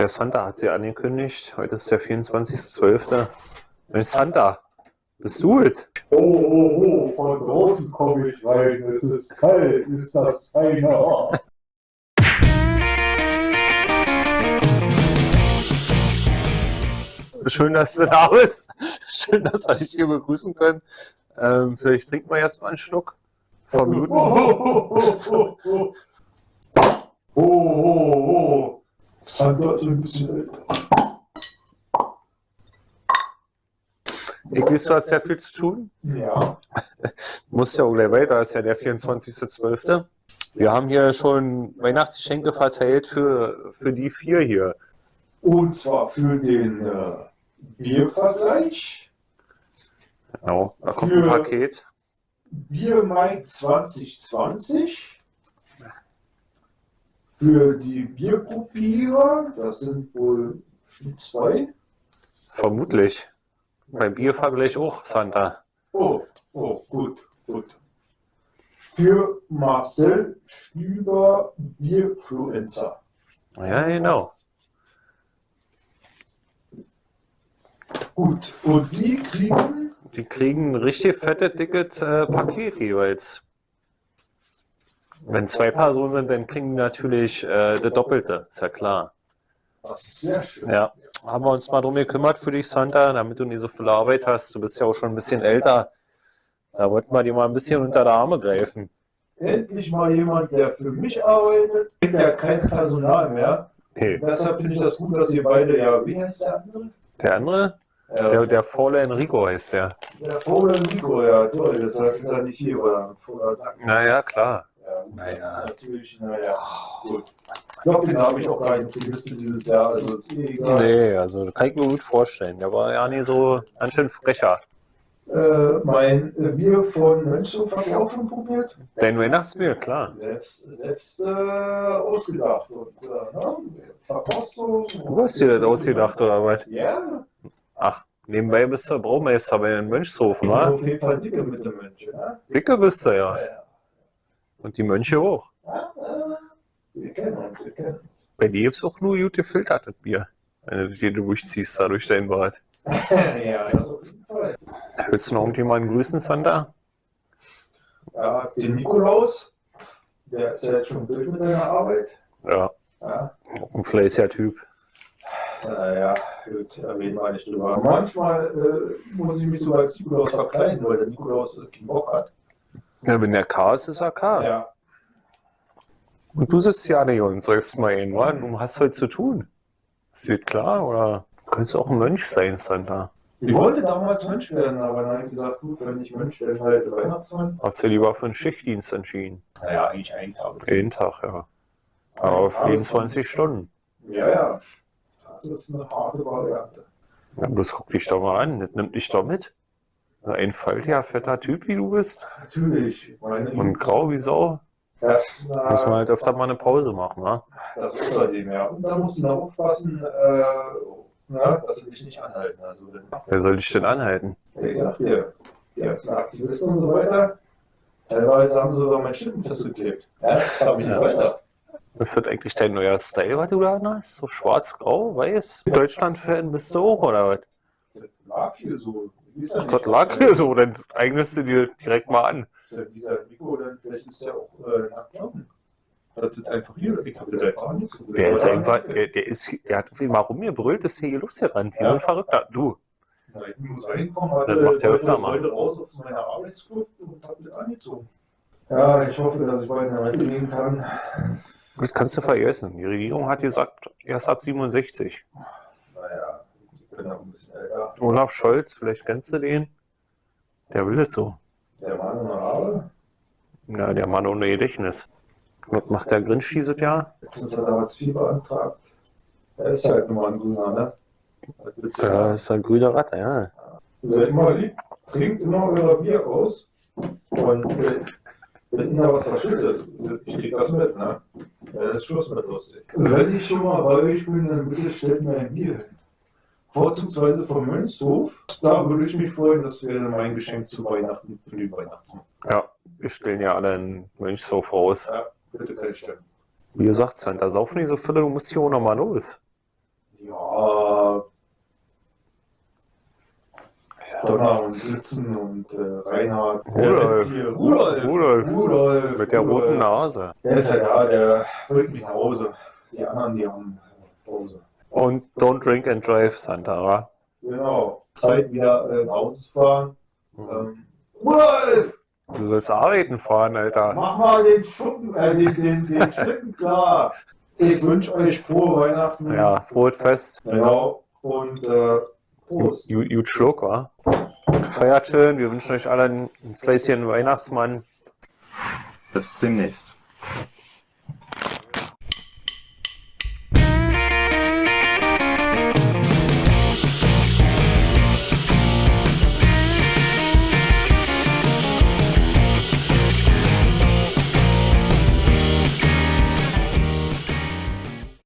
Der Santa hat sie angekündigt. Heute ist der 24.12. Mensch, Santa, bist du es? Oh, oh, oh, von draußen komme ich rein, es ist kalt, ist das feiner. Schön, dass du da bist. Schön, dass wir dich hier begrüßen können. Ähm, vielleicht trinken wir erstmal einen Schluck. Vermuten. Oh, oh, oh, oh, oh, oh, oh. Santa ist ein bisschen älter. Ich weiß, du hast ja viel zu tun. Ja. Du musst ja auch gleich weiter, ist ja der 24.12. Wir haben hier schon Weihnachtsgeschenke verteilt für, für die vier hier. Und zwar für den äh, Biervergleich. Genau, da kommt ein Für- Paket. Bier Mai 2020. Für die Bierprobierer, das sind wohl zwei. Vermutlich. Beim Biervergleich auch, Santa. Oh, oh, gut, gut. Für Marcel Stüber Bierfluencer. Ja, genau. Gut, und die kriegen, Die kriegen ein richtig fettes, dickes äh, Paket jeweils. Wenn zwei Personen sind, dann kriegen die natürlich äh, das Doppelte, ist ja klar. das ist sehr schön. Ja, haben wir uns mal drum gekümmert für dich, Santa, damit du nicht so viel Arbeit hast. Du bist ja auch schon ein bisschen älter. Da wollten wir dir mal ein bisschen unter die Arme greifen. Endlich mal jemand, der für mich arbeitet. Habe ja kein Personal mehr. Hey, Deshalb finde ich das gut, dass ihr beide, ja, wie heißt der andere? der andere? Ja, Der, der Faule Enrico heißt der. der Vogel Nico, ja, toll, deshalb ist er nicht hier, weil er Sack Naja, klar. Ja, Naja. Natürlich, naja, gut. Ich glaube, den habe ich auch gar nicht auf die Liste dieses Jahr, also ist eh egal. Nee, also das kann ich mir gut vorstellen. Der war ja nie so ganz schön frecher. Äh, mein äh, Bier von Mönchhof habe ich auch schon probiert. Dein Weihnachtsbier, klar. Selbst, selbst äh, ausgedacht. Und, äh, ne? Verkostung. Du hast dir das ausgedacht, oder was? Ja, Ach, nebenbei bist du Braumeister bei den Mönchshofen, auf jeden Fall dicke mit dem Mönch. Ne? Dicke bist du ja. ja. Und die Mönche auch. Ja, wir kennen uns, wir kennen uns. Bei dir gibt's auch nur gut gefiltertes Bier. Wenn du dir durchziehst, da durch dein Bad. ja, Fall. Willst du noch irgendjemanden grüßen, Santa? Ja, den Nikolaus, der ist ja jetzt schon durch mit seiner Arbeit. Ja, Ja, ein fleißiger Typ. naja, gut, da reden wir nicht drüber. Manchmal äh, muss ich mich sogar als Nikolaus verkleiden, weil der Nikolaus keinen Bock hat. Ja, wenn der K ist, ist er K. Ja, Und du sitzt ja nicht und säufst mal hin, wa? Du hast heute zu tun. Ist dir klar, oder? Du könntest auch ein Mönch sein, Santa. ich wollte damals Mönch werden, aber dann habe ich gesagt, gut, wenn ich Mönch werde, halt Weihnachtsmann. Hast du lieber für einen Schichtdienst entschieden? Naja, eigentlich einen Tag. Jeden Tag, ja. Aber auf 24 Stunden. Ja, ja. Das ist eine harte Variante. Ja, bloß guck dich doch mal an, das nimmt dich doch mit. So Ein faltiger, fetter Typ, wie du bist. Natürlich. Und grau wie Sau. Ja, Muss man halt öfter mal eine Pause machen, wa? Das ist bei dem, ja. Und da musst du noch aufpassen, äh, na, dass sie dich nicht anhalten. Also, Wer soll dich denn anhalten? wie gesagt, dir, die ganzen Aktivisten und so weiter, teilweise haben sie sogar mein Schild festgeklebt. Ja, das habe ich nicht weiter. Ist das eigentlich dein neuer Style, was du da hast? So schwarz, grau, weiß? Deutschland-Fan bist du auch, oder was? Das lag hier so. Ist Ach, das lag so, dann eignest du dir direkt mal an. Dieser Nico, dann vielleicht ist der auch äh, nackt joggen. Das ist einfach hier, ich habe das einfach nicht so Der ist einfach, der, der ist, der hat auf jeden Fall rumgebrüllt, ist hier Luft hier dran. Wie so Ja. ein Verrückter. Du, Na, Ich muss reinkommen, hatte, Das macht er öfter mal. wollte raus aus meiner Arbeitsgruppe und habe das angezogen. Ja, ich hoffe, dass ich bald in Rente gehen kann. das kannst du vergessen. Die Regierung hat gesagt, erst ab 67. Ich bin auch ein bisschen älter. Olaf Scholz, vielleicht kennst du den? Der will das so. Der Mann ohne Haare. Ja, der Mann ohne Gedächtnis. Was macht der Grinch dieses Jahr? Letztens hat er Hartz IV beantragt. Er ist halt nur mal ein Grüner, ne? Ja, ist ein grüner Ratte, ja. Seid immer lieb, trinkt immer euer Bier aus. Und äh, wenn da was verschüttet ist, ich krieg das mit, ne? Ja, das ist Schluss mit lustig. Wenn ich schon mal bei euch bin, dann bitte stellt mir ein Bier hin vorzugsweise vom Mönchshof. Da würde ich mich freuen, das wäre mein Geschenk zu Weihnachten, für die Weihnachten. Ja, wir stellen ja alle einen Mönchshof raus. Ja, bitte keine Stellen. Wie gesagt, Santa, da saufen nicht so viele, du musst hier auch nochmal los. Ja. Donner und Sitzen und äh, Reinhard. Rudolf. Rudolf. Rudolf. Rudolf. Rudolf. Mit der roten Nase. Der ist ja da, der bringt mich nach Hause. Die anderen, die haben Pause. Und Don't Drink and Drive, Santara. Genau. Zeit wieder äh, nach Hause zu fahren. Ähm, Rudolf! Du sollst arbeiten fahren, Alter. Mach mal den Schuppen, äh, den, den, den Schlitten klar. Ich wünsche euch frohe Weihnachten. Ja, frohes Fest. Genau. Und äh, Prost. Gut Schluck, wa? Feiert schön. Wir wünschen euch allen ein Fleißchen Weihnachtsmann. Bis demnächst.